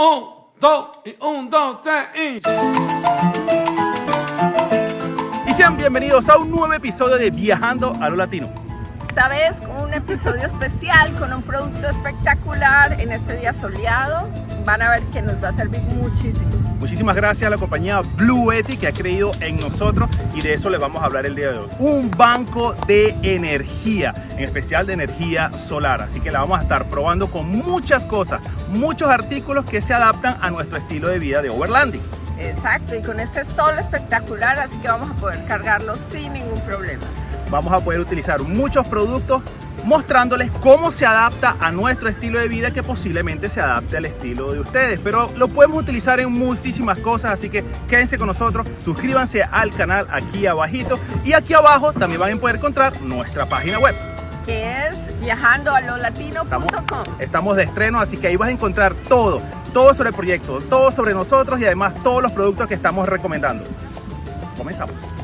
Un, dos, y un, dos, tres, y... Y sean bienvenidos a un nuevo episodio de Viajando a lo Latino. Esta vez con un episodio especial, con un producto espectacular en este día soleado. Van a ver que nos va a servir muchísimo. Muchísimas gracias a la compañía Blue Eti que ha creído en nosotros y de eso les vamos a hablar el día de hoy. Un banco de energía, en especial de energía solar. Así que la vamos a estar probando con muchas cosas, muchos artículos que se adaptan a nuestro estilo de vida de overlanding. Exacto, y con este sol espectacular, así que vamos a poder cargarlo sin ningún problema. Vamos a poder utilizar muchos productos mostrándoles cómo se adapta a nuestro estilo de vida que posiblemente se adapte al estilo de ustedes. Pero lo podemos utilizar en muchísimas cosas, así que quédense con nosotros, suscríbanse al canal aquí abajito y aquí abajo también van a poder encontrar nuestra página web. Que es viajandoalolatino.com Estamos, estamos de estreno, así que ahí vas a encontrar todo, todo sobre el proyecto, todo sobre nosotros y además todos los productos que estamos recomendando. Comenzamos.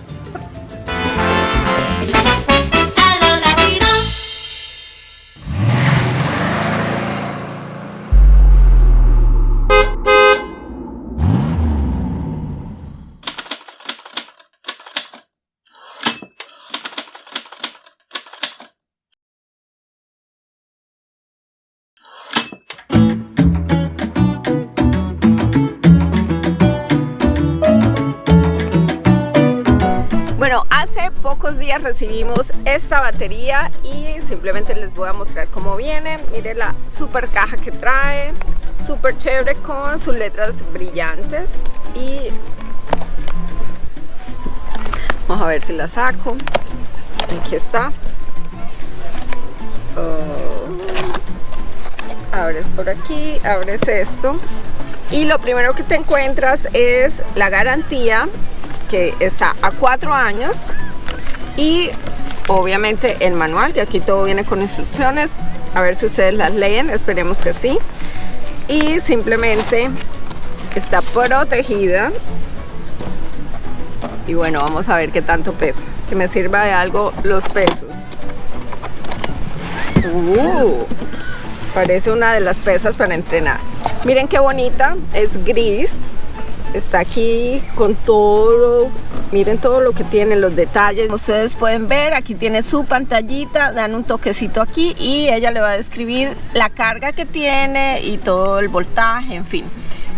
Pocos días recibimos esta batería y simplemente les voy a mostrar cómo viene. Miren la super caja que trae, súper chévere con sus letras brillantes y vamos a ver si la saco. Aquí está. Oh. Abres por aquí, abres esto y lo primero que te encuentras es la garantía que está a cuatro años y obviamente el manual y aquí todo viene con instrucciones. A ver si ustedes las leen esperemos que sí. Y simplemente está protegida. Y bueno vamos a ver qué tanto pesa. Que me sirva de algo los pesos. Uh, parece una de las pesas para entrenar. Miren qué bonita es gris. Está aquí con todo miren todo lo que tiene los detalles. Ustedes pueden ver aquí tiene su pantallita dan un toquecito aquí y ella le va a describir la carga que tiene y todo el voltaje en fin.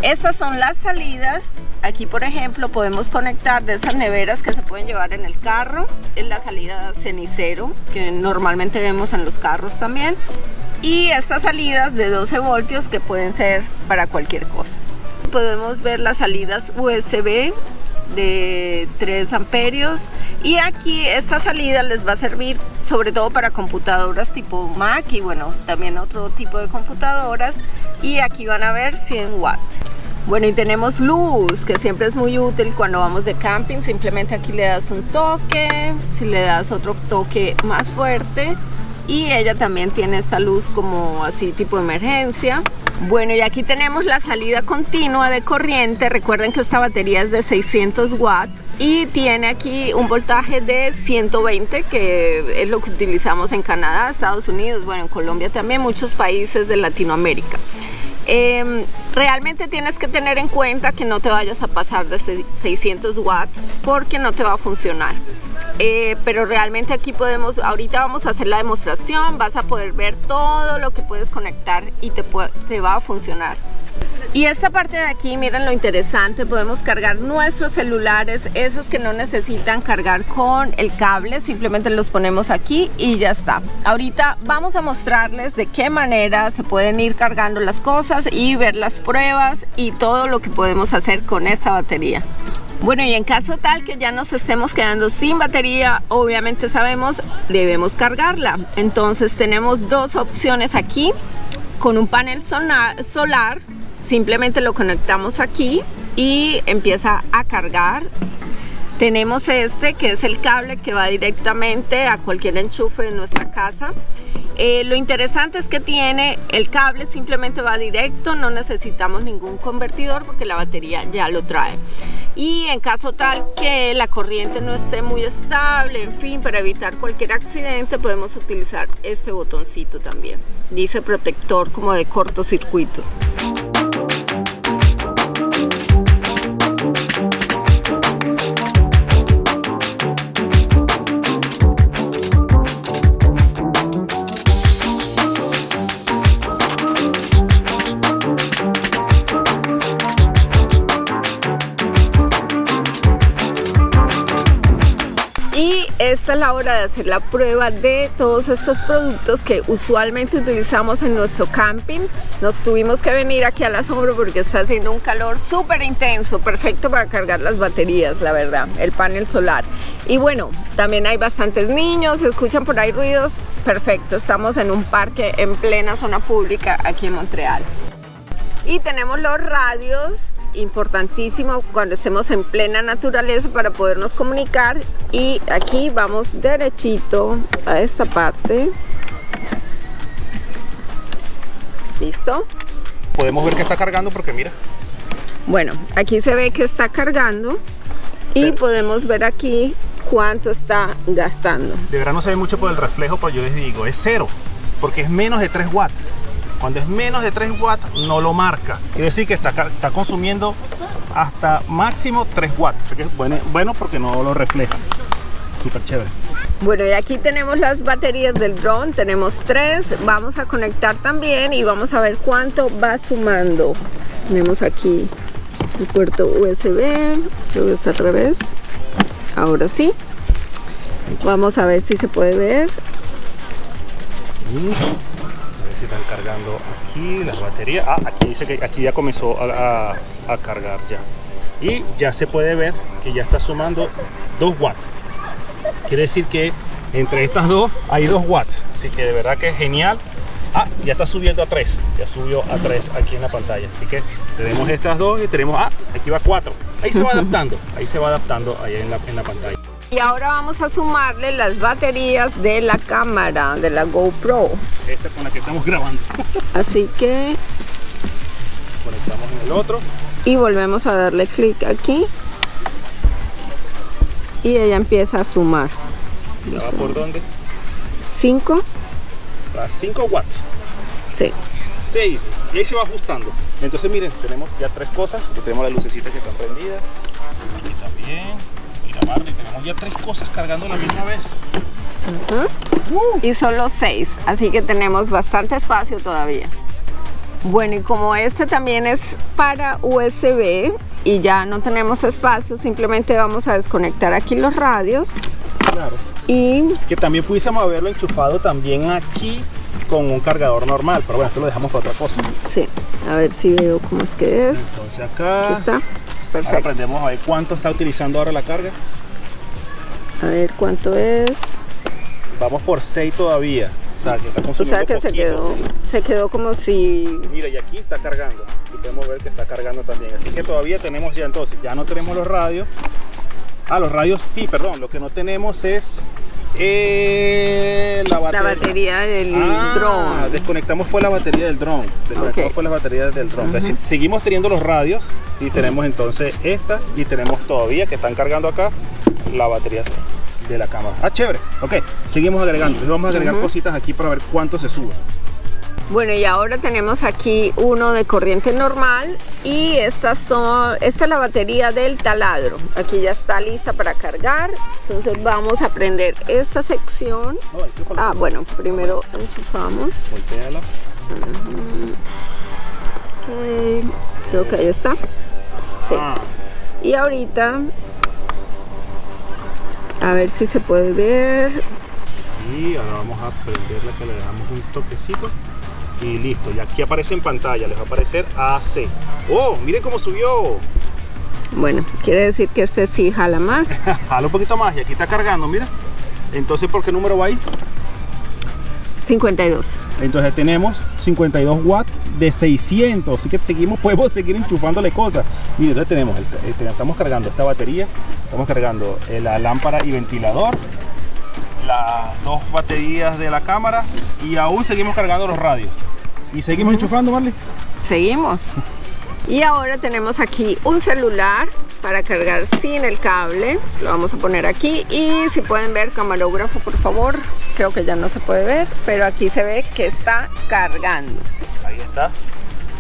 Estas son las salidas. Aquí por ejemplo podemos conectar de esas neveras que se pueden llevar en el carro. Es la salida cenicero que normalmente vemos en los carros también. Y estas salidas de 12 voltios que pueden ser para cualquier cosa. Podemos ver las salidas USB de 3 amperios. Y aquí esta salida les va a servir sobre todo para computadoras tipo Mac y bueno también otro tipo de computadoras. Y aquí van a ver 100 watts. Bueno y tenemos luz que siempre es muy útil cuando vamos de camping. Simplemente aquí le das un toque. Si le das otro toque más fuerte y ella también tiene esta luz como así tipo emergencia. Bueno y aquí tenemos la salida continua de corriente. Recuerden que esta batería es de 600 watts y tiene aquí un voltaje de 120 que es lo que utilizamos en Canadá, Estados Unidos, bueno en Colombia también, muchos países de Latinoamérica eh, realmente tienes que tener en cuenta que no te vayas a pasar de 600 watts porque no te va a funcionar eh, pero realmente aquí podemos, ahorita vamos a hacer la demostración, vas a poder ver todo lo que puedes conectar y te va a funcionar. Y esta parte de aquí, miren lo interesante, podemos cargar nuestros celulares, esos que no necesitan cargar con el cable, simplemente los ponemos aquí y ya está. Ahorita vamos a mostrarles de qué manera se pueden ir cargando las cosas y ver las pruebas y todo lo que podemos hacer con esta batería. Bueno, y en caso tal que ya nos estemos quedando sin batería, obviamente sabemos, debemos cargarla. Entonces tenemos dos opciones aquí. Con un panel solar, simplemente lo conectamos aquí y empieza a cargar. Tenemos este que es el cable que va directamente a cualquier enchufe de nuestra casa. Eh, lo interesante es que tiene el cable simplemente va directo, no necesitamos ningún convertidor porque la batería ya lo trae. Y en caso tal que la corriente no esté muy estable, en fin, para evitar cualquier accidente podemos utilizar este botoncito también. Dice protector como de cortocircuito. Esta es la hora de hacer la prueba de todos estos productos que usualmente utilizamos en nuestro camping. Nos tuvimos que venir aquí a la sombra porque está haciendo un calor súper intenso, perfecto para cargar las baterías, la verdad, el panel solar. Y bueno, también hay bastantes niños, escuchan por ahí ruidos, perfecto, estamos en un parque en plena zona pública aquí en Montreal. Y tenemos los radios, importantísimo cuando estemos en plena naturaleza para podernos comunicar. Y aquí vamos derechito a esta parte. ¿Listo? Podemos ver que está cargando porque mira, Bueno, aquí se ve que está cargando y podemos ver aquí cuánto está gastando. de verdad no se ve mucho por el reflejo, pero yo les digo, es cero, porque es menos de 3 watts. Cuando es menos de 3 watts, no lo marca. Quiere decir que está, está consumiendo hasta máximo 3 watts. Así que es bueno, bueno porque no lo refleja. Súper chévere. Bueno, y aquí tenemos las baterías del drone, tenemos tres, vamos a conectar también y vamos a ver cuánto va sumando. Tenemos aquí el puerto USB, creo que está al revés, ahora sí. Vamos a ver si se puede ver. Cargando aquí las baterías. Ah, aquí dice que aquí ya comenzó a, a- cargar ya. Y ya se puede ver que ya está sumando 2 watts. Quiere decir que entre estas dos hay 2 watts. Así que de verdad que es genial. Ah, ya está subiendo a 3. Ya subió a 3 aquí en la pantalla. Así que tenemos estas dos y tenemos, ah, aquí va 4. Ahí se va adaptando. Ahí se va adaptando ahí en la, en la pantalla. Y ahora vamos a sumarle las baterías de la cámara, de la GoPro. Esta con la que estamos grabando. Así que, Conectamos en el otro. y volvemos a darle clic aquí. Y ella empieza a sumar. Va por dónde? 5, A 5 watts. sí. 6 y ahí se va ajustando entonces miren tenemos ya tres cosas aquí tenemos las lucecitas que están prendidas aquí también Marley tenemos ya tres cosas cargando a la misma vez. Y solo 6, así que tenemos bastante espacio todavía. Bueno, y como este también es para USB y ya no tenemos espacio, simplemente vamos a desconectar aquí los radios. Claro. Y que también pudiésemos haberlo enchufado también aquí con un cargador normal pero bueno esto lo dejamos para otra cosa. sí, a ver si veo cómo es que es. entonces Aquí acá ahora aprendemos a ver cuánto está utilizando ahora la carga A ver cuánto es. vamos por 6 todavía o sea que está O consumiendo sea que se quedó, se quedó como si Mira, y aquí está cargando. Y podemos ver que está cargando también. Así que todavía tenemos ya entonces, ya no tenemos los radios. Ah, los radios sí, perdón. Lo que no tenemos es eh, la la batería. batería del Ah, drone. Desconectamos fue la batería del drone. Desconectamos fue la batería del drone. Entonces, seguimos teniendo los radios y tenemos entonces esta y tenemos todavía que están cargando acá la batería de la cámara. Ah, chévere. Ok, seguimos agregando. Entonces vamos a agregar cositas aquí para ver cuánto se sube. Bueno, y ahora tenemos aquí uno de corriente normal y estas son, esta es la batería del taladro. Aquí ya está lista para cargar. Entonces vamos a prender esta sección. No. Ah, bueno, primero enchufamos. Voltéala. Ok, creo que ahí está. Sí. Ah. Y ahorita, a ver si se puede ver. Y ahora vamos a prenderla que le damos un toquecito. Y listo, y aquí aparece en pantalla, les va a aparecer AC. ¡Oh! Miren cómo subió. Bueno, quiere decir que este sí jala más. Jala un poquito más y aquí está cargando, mira. Entonces, ¿por qué número va ahí? 52. Entonces tenemos 52 watts de 600. Así que seguimos, podemos seguir enchufándole cosas. Mire, entonces tenemos, el- estamos cargando esta batería, estamos cargando eh, la lámpara y ventilador, las dos baterías de la cámara y aún seguimos cargando los radios. Y seguimos enchufando, Marley. Seguimos. Y ahora tenemos aquí un celular para cargar sin el cable. Lo vamos a poner aquí. Y si pueden ver, camarógrafo, por favor. Creo que ya no se puede ver, pero aquí se ve que está cargando. Ahí está.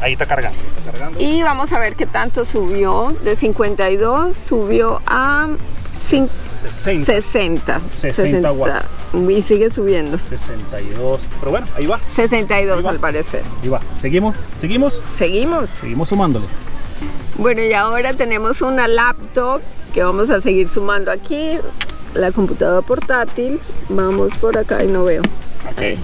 Ahí está cargando. ahí Está cargando. Y vamos a ver qué tanto subió. De 52 subió a cin- 60. 60. 60 watts. Y sigue subiendo. 62. Pero bueno, ahí va. 62 Ahí va. al parecer. Ahí va. Seguimos, seguimos, Seguimos. seguimos sumándole. Bueno, y ahora tenemos una laptop que vamos a seguir sumando aquí. la computadora portátil. Vamos por acá y no veo. Ok.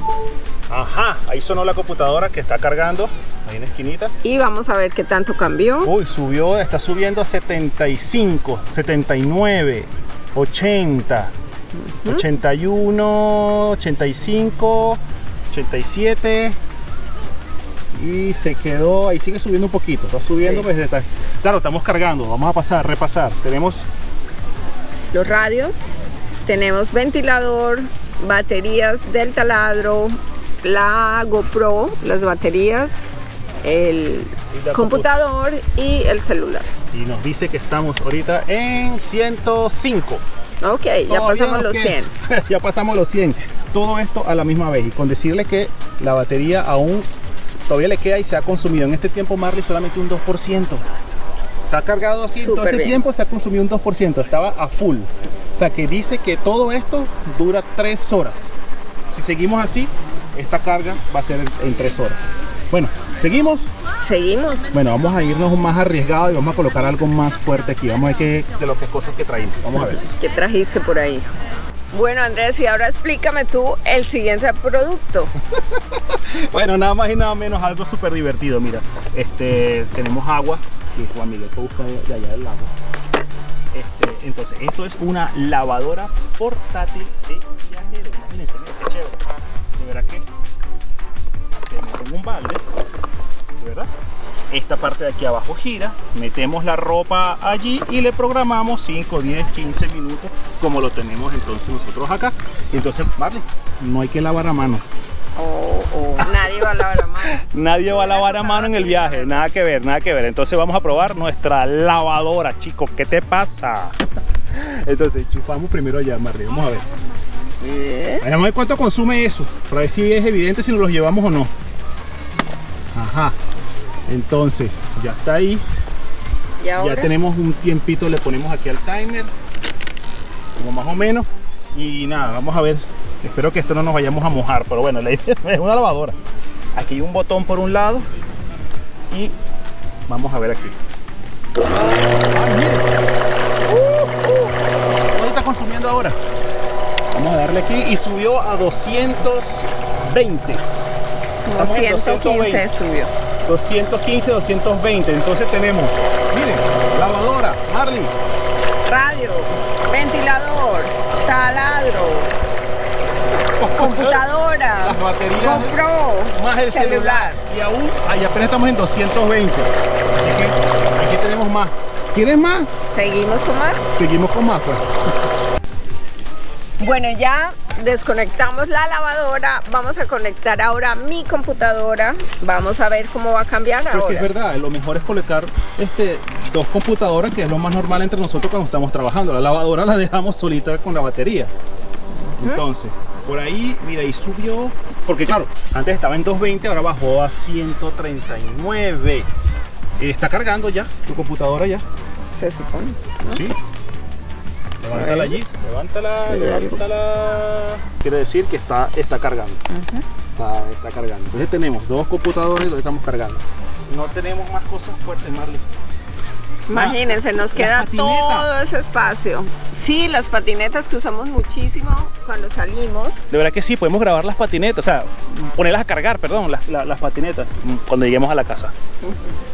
Ajá, ahí sonó la computadora que está cargando, ahí en la esquinita. Y vamos a ver qué tanto cambió. Uy, subió, está subiendo a 75, 79, 80, 81, 85, 87 y se quedó, ahí sigue subiendo un poquito, está subiendo, Sí. pues está- claro, estamos cargando, vamos a pasar, repasar, tenemos Los radios. Tenemos ventilador, baterías del taladro, la GoPro, las baterías, el Y computador y el celular. y nos dice que estamos ahorita en 105. Ok, ya pasamos los queda- 100. ya pasamos los 100. Todo esto a la misma vez y con decirle que la batería aún todavía le queda y se ha consumido en este tiempo Marley solamente un 2%. Se ha cargado así, todo este bien. tiempo se ha consumido un 2%, estaba a full. O sea que dice que todo esto dura 3 horas. Si seguimos así, esta carga va a ser en- en 3 horas. Bueno, seguimos. Seguimos. Bueno, vamos a irnos más arriesgado y vamos a colocar algo más fuerte aquí. Vamos a ver qué de lo que cosas que traímos. Vamos a ver. ¿Qué trajiste por ahí? Bueno, Andrés, y ahora explícame tú el siguiente producto. Bueno, nada más y nada menos algo súper divertido. Mira, este, tenemos agua, que Juan Miguel fue a buscar de de allá del lago. Este, entonces, esto es una lavadora portátil de viajero. Imagínense, mira qué chévere. De verdad que se mete en un balde, de verdad. Esta parte de aquí abajo gira, metemos la ropa allí y le programamos 5, 10, 15 minutos como lo tenemos entonces nosotros acá. Entonces, Marley, no hay que lavar a mano. O o nadie va a lavar la mano. Nadie va a lavar a mano en el viaje, nada que ver, nada que ver. Entonces vamos a probar nuestra lavadora, chicos. ¿Qué te pasa? Entonces, chufamos primero allá, Marley. Vamos a ver. Vamos a ver cuánto consume eso, para ver si es evidente si nos los llevamos o no. Ajá. Entonces, ya está ahí. Y ahora, Ya tenemos un tiempito, le ponemos aquí al timer. Como más o menos. Y nada, vamos a ver. Espero que esto no nos vayamos a mojar, pero bueno, la idea es una lavadora. Aquí hay un botón por un lado. Y vamos a ver aquí. ¡Ay, mire! ¿Cuánto está consumiendo ahora? Vamos a darle aquí y subió a 220. como estamos en 115 220. subió. 215, 220. Entonces tenemos, miren, lavadora, Marley, Radio, ventilador, taladro, computadora, Las baterías. GoPro, más el celular. Y aún, ahí apenas estamos en 220. Así que aquí tenemos más. ¿Quieres más? Seguimos con más. Seguimos con más, pues. Bueno, ya desconectamos la lavadora. Vamos a conectar ahora mi computadora. Vamos a ver cómo va a cambiar Pero que es ahora. verdad, lo mejor es colocar este, dos computadoras, que es lo más normal entre nosotros cuando estamos trabajando. La lavadora la dejamos solita con la batería. Entonces, por ahí, mira, ahí subió. Porque claro, antes estaba en 220, ahora bajó a 139. Eh, Está cargando ya tu computadora ya. Se supone. Sí. Levántala allí, levántala, Sí, levántala. Quiere decir que está, está cargando. está, está cargando. Entonces tenemos dos computadores y los estamos cargando. No tenemos más cosas fuertes, Marley. Imagínense, nos queda todo ese espacio. Sí, las patinetas que usamos muchísimo cuando salimos. De verdad que sí, podemos grabar las patinetas, o sea, ponerlas a cargar, perdón, las, la- las patinetas cuando lleguemos a la casa.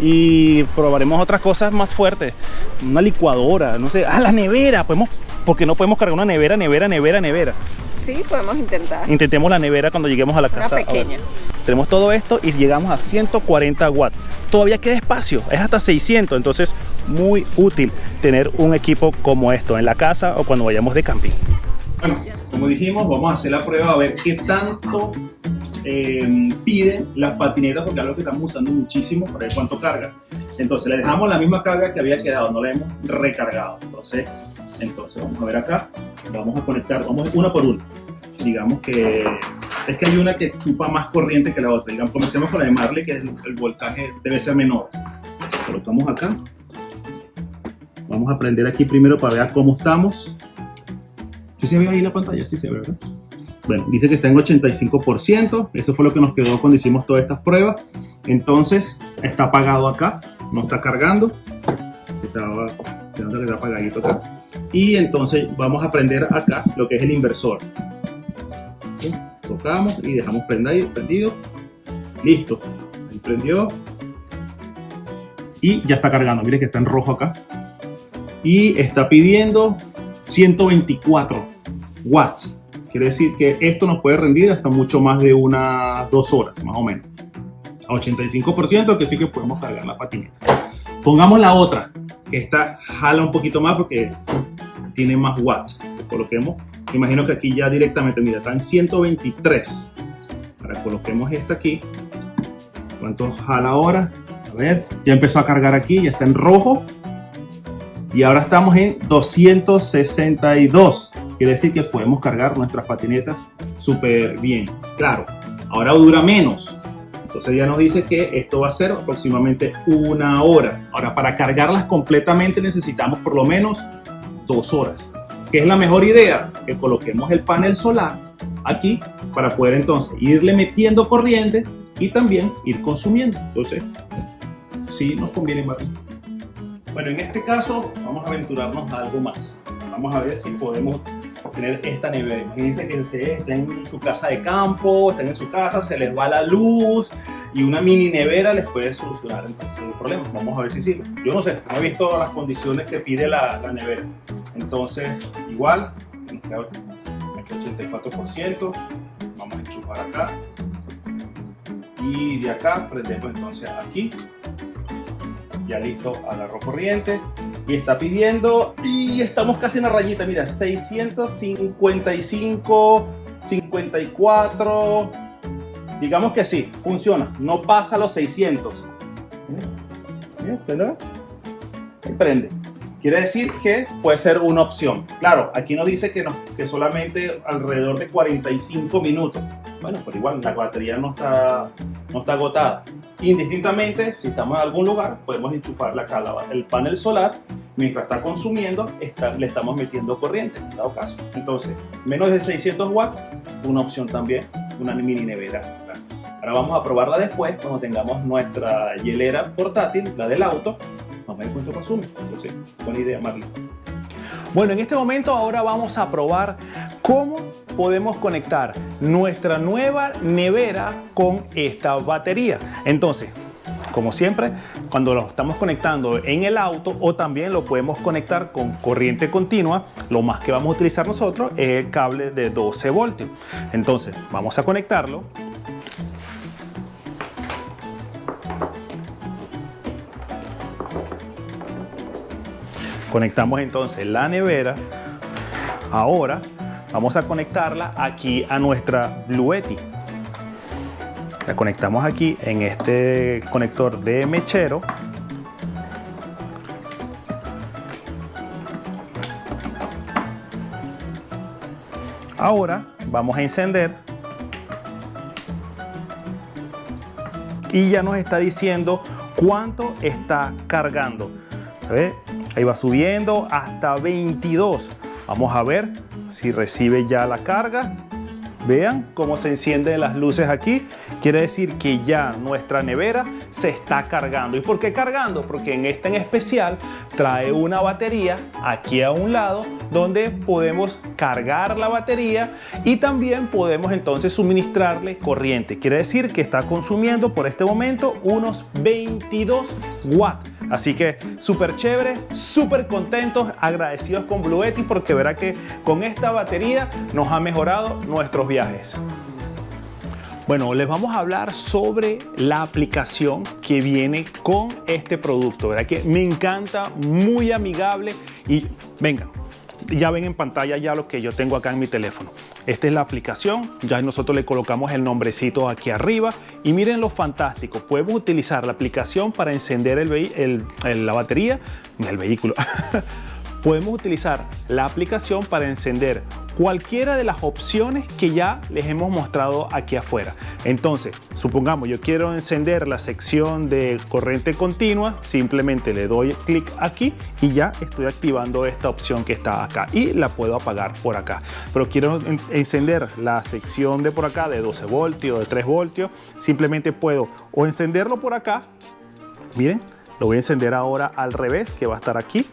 Y probaremos otras cosas más fuertes, una licuadora, no sé, ah, la nevera, podemos, porque no podemos cargar una nevera, nevera, nevera, nevera. Sí, podemos intentar. Intentemos la nevera cuando lleguemos a la Una casa. ahora. pequeña. Tenemos todo esto y llegamos a 140 watts. Todavía queda espacio, es hasta 600, entonces muy útil tener un equipo como esto en la casa o cuando vayamos de camping. Bueno, como dijimos, vamos a hacer la prueba a ver qué tanto eh, piden las patinetas, porque es algo que estamos usando muchísimo para ver cuánto carga. Entonces le dejamos la misma carga que había quedado, no la hemos recargado. Entonces, entonces vamos a ver acá, vamos a conectar, vamos una por una. Digamos que es que hay una que chupa más corriente que la otra. Digamos, comencemos con la de Marley, que el, el voltaje debe ser menor. Colocamos acá. Vamos a prender aquí primero para ver cómo estamos. ¿Sí se ve ahí la pantalla? Sí se ve, ¿verdad? Bueno, dice que está en 85%. Eso fue lo que nos quedó cuando hicimos todas estas pruebas. Entonces, está apagado acá. No está cargando. Estaba está apagadito acá. y entonces vamos a prender acá lo que es el inversor. ¿Sí? Tocamos y dejamos prendido. Listo. Prendió. Y ya está cargando. Mire que está en rojo acá. Y está pidiendo 124 watts. Quiere decir que esto nos puede rendir hasta mucho más de unas dos horas, más o menos. A 85% que sí que podemos cargar la patineta. Pongamos la otra, que esta jala un poquito más porque tiene más watts. Coloquemos, imagino que aquí ya directamente, mira, está en 123. Ahora coloquemos esta aquí. ¿Cuánto jala ahora? A ver, ya empezó a cargar aquí, ya está en rojo. Y ahora estamos en 262. Quiere decir que podemos cargar nuestras patinetas súper bien. Claro, ahora dura menos. Entonces ya nos dice que esto va a ser aproximadamente una hora. Ahora para cargarlas completamente necesitamos por lo menos dos horas. ¿Qué es la mejor idea? Que coloquemos el panel solar aquí para poder entonces irle metiendo corriente y también ir consumiendo. Entonces, sí nos conviene más. Bueno, en este caso vamos a aventurarnos a algo más. Vamos a ver si podemos tener esta nevera. Imagínense que ustedes estén en su casa de campo, estén en su casa, se les va la luz y una mini nevera les puede solucionar entonces el problema. Vamos a ver si sirve. Yo no sé, no he visto las condiciones que pide la, la nevera. Entonces, igual, aquí 84%, vamos a enchufar acá. Y de acá prendemos entonces aquí. Ya listo, agarró corriente. Y está pidiendo, y estamos casi en la rayita, mira, 655, 54. Digamos que sí, funciona, no pasa los 600. ¿Verdad? Prende. Quiere decir que puede ser una opción. Claro, aquí nos dice que, no, que solamente alrededor de 45 minutos. Bueno, pero igual la batería no está, no está agotada. Indistintamente, si estamos en algún lugar, podemos enchufarle acá la- el panel solar. Mientras está consumiendo, está- le estamos metiendo corriente, en dado caso. Entonces, menos de 600 watts, una opción también, una mini nevera. Ahora vamos a probarla después, cuando tengamos nuestra hielera portátil, la del auto. Vamos a ver cuánto consume. Entonces, buena idea, Marlon. Bueno, en este momento ahora vamos a probar cómo podemos conectar nuestra nueva nevera con esta batería. Entonces, como siempre, cuando lo estamos conectando en el auto o también lo podemos conectar con corriente continua, lo más que vamos a utilizar nosotros es el cable de 12 voltios. Entonces, vamos a conectarlo. Conectamos entonces la nevera. Ahora vamos a conectarla aquí a nuestra Bluetti. La conectamos aquí en este conector de mechero. Ahora vamos a encender y ya nos está diciendo cuánto está cargando. Ahí va subiendo hasta 22. Vamos a ver si recibe ya la carga. Vean cómo se encienden las luces aquí. Quiere decir que ya nuestra nevera se está cargando. ¿Y por qué cargando? Porque en esta en especial trae una batería aquí a un lado donde podemos cargar la batería y también podemos entonces suministrarle corriente. Quiere decir que está consumiendo por este momento unos 22 watts. Así que súper chévere, súper contentos, agradecidos con Bluetti porque verá que con esta batería nos ha mejorado nuestros viajes. Bueno, les vamos a hablar sobre la aplicación que viene con este producto, ¿verdad? Que me encanta, muy amigable y vengan, ya ven en pantalla ya lo que yo tengo acá en mi teléfono. Esta es la aplicación, ya nosotros le colocamos el nombrecito aquí arriba. Y miren lo fantástico, podemos utilizar la aplicación para encender la batería del vehículo. podemos utilizar la aplicación para encender cualquiera de las opciones que ya les hemos mostrado aquí afuera. Entonces, supongamos yo quiero encender la sección de corriente continua, simplemente le doy clic aquí y ya estoy activando esta opción que está acá y la puedo apagar por acá. Pero quiero en- encender la sección de por acá de 12 voltios, de 3 voltios, simplemente puedo o encenderlo por acá, miren, lo voy a encender ahora al revés, que va a estar aquí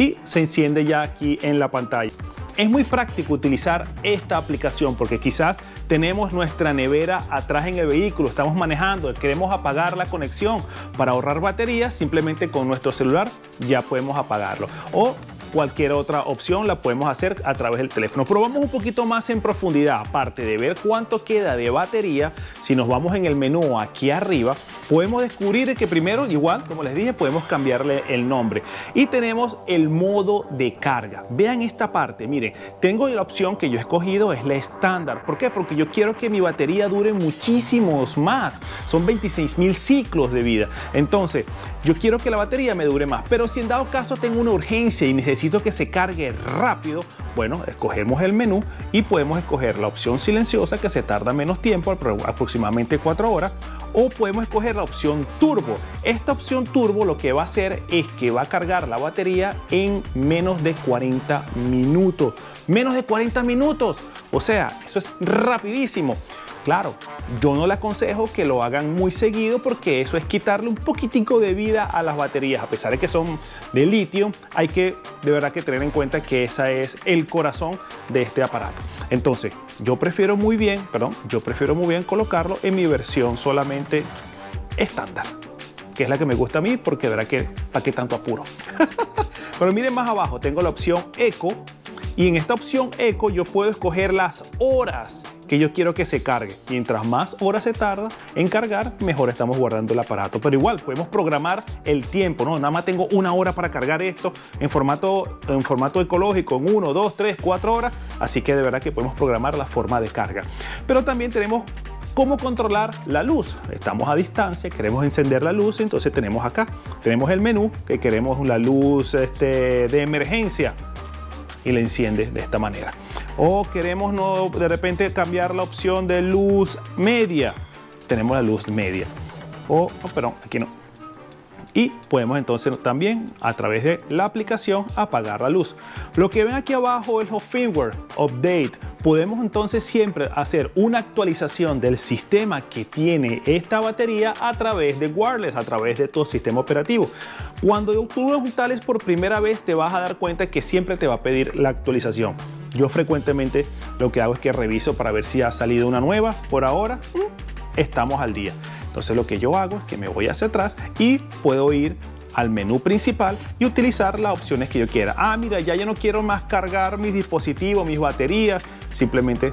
y se enciende ya aquí en la pantalla. Es muy práctico utilizar esta aplicación porque quizás tenemos nuestra nevera atrás en el vehículo, estamos manejando, queremos apagar la conexión para ahorrar batería, simplemente con nuestro celular ya podemos apagarlo. O cualquier otra opción la podemos hacer a través del teléfono. Pero vamos un poquito más en profundidad, aparte de ver cuánto queda de batería, si nos vamos en el menú aquí arriba, podemos descubrir que primero, igual, como les dije, podemos cambiarle el nombre. Y tenemos el modo de carga. Vean esta parte, miren, tengo la opción que yo he escogido, es la estándar. ¿Por qué? Porque yo quiero que mi batería dure muchísimos más. Son 26 mil ciclos de vida. Entonces, yo quiero que la batería me dure más. Pero si en dado caso tengo una urgencia y necesito que se cargue rápido, bueno, escogemos el menú y podemos escoger la opción silenciosa que se tarda menos tiempo, apro- aproximadamente 4 horas, o podemos escoger la opción turbo. Esta opción turbo lo que va a hacer es que va a cargar la batería en menos de 40 minutos. Menos de 40 minutos. O sea, eso es rapidísimo. Claro, yo no le aconsejo que lo hagan muy seguido porque eso es quitarle un poquitico de vida a las baterías. A pesar de que son de litio, hay que de verdad que tener en cuenta que ese es el corazón de este aparato. Entonces, yo prefiero muy bien, perdón, yo prefiero muy bien colocarlo en mi versión solamente estándar, que es la que me gusta a mí porque de verdad que para qué tanto apuro. Pero miren más abajo, tengo la opción Eco y en esta opción Eco yo puedo escoger las horas que yo quiero que se cargue. Mientras más horas se tarda en cargar, mejor estamos guardando el aparato. Pero igual podemos programar el tiempo, ¿no? Nada más tengo una hora para cargar esto en formato, en formato ecológico, en 1, 2, 3, 4 horas. Así que de verdad que podemos programar la forma de carga. Pero también tenemos cómo controlar la luz. Estamos a distancia, queremos encender la luz, entonces tenemos acá, tenemos el menú que queremos la luz este, de emergencia y la enciende de esta manera. O queremos no, de repente cambiar la opción de luz media. Tenemos la luz media. O, oh, perdón, aquí no. Y podemos entonces también a través de la aplicación apagar la luz. Lo que ven aquí abajo es el firmware update. Podemos entonces siempre hacer una actualización del sistema que tiene esta batería a través de wireless, a través de tu sistema operativo. Cuando tú lo instales por primera vez te vas a dar cuenta que siempre te va a pedir la actualización. Yo frecuentemente lo que hago es que reviso para ver si ha salido una nueva. Por ahora mm, estamos al día. Entonces lo que yo hago es que me voy hacia atrás y puedo ir al menú principal y utilizar las opciones que yo quiera. Ah, mira, ya yo no quiero más cargar mis dispositivos, mis baterías. Simplemente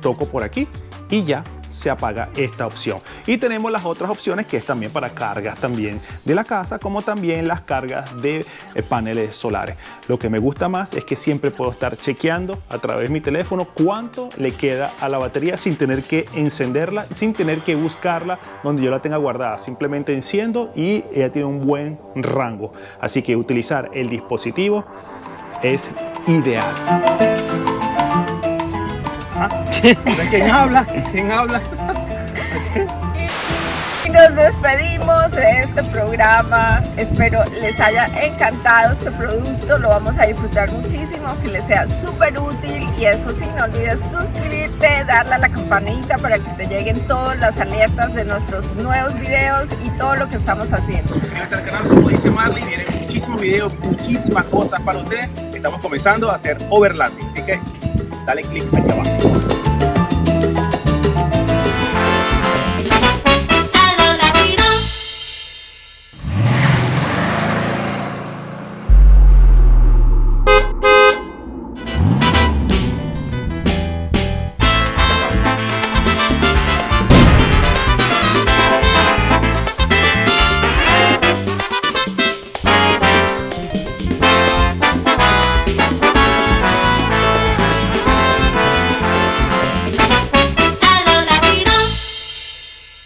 toco por aquí y ya se apaga esta opción. Y tenemos las otras opciones que es también para cargas también de la casa, como también las cargas de eh, paneles solares. Lo que me gusta más es que siempre puedo estar chequeando a través de mi teléfono cuánto le queda a la batería sin tener que encenderla, sin tener que buscarla donde yo la tenga guardada. Simplemente enciendo y ella tiene un buen rango. Así que utilizar el dispositivo es ideal. ¿Quién habla? ¿Quién habla? Y nos despedimos de este programa. Espero les haya encantado este producto. Lo vamos a disfrutar muchísimo, que les sea súper útil. Y eso sí, no olvides suscribirte, darle a la campanita para que te lleguen todas las alertas de nuestros nuevos videos y todo lo que estamos haciendo. Suscríbete al canal, como dice Marley, vienen muchísimos videos, muchísimas cosas para ustedes. Estamos comenzando a hacer overlapping, así que dale click aquí abajo.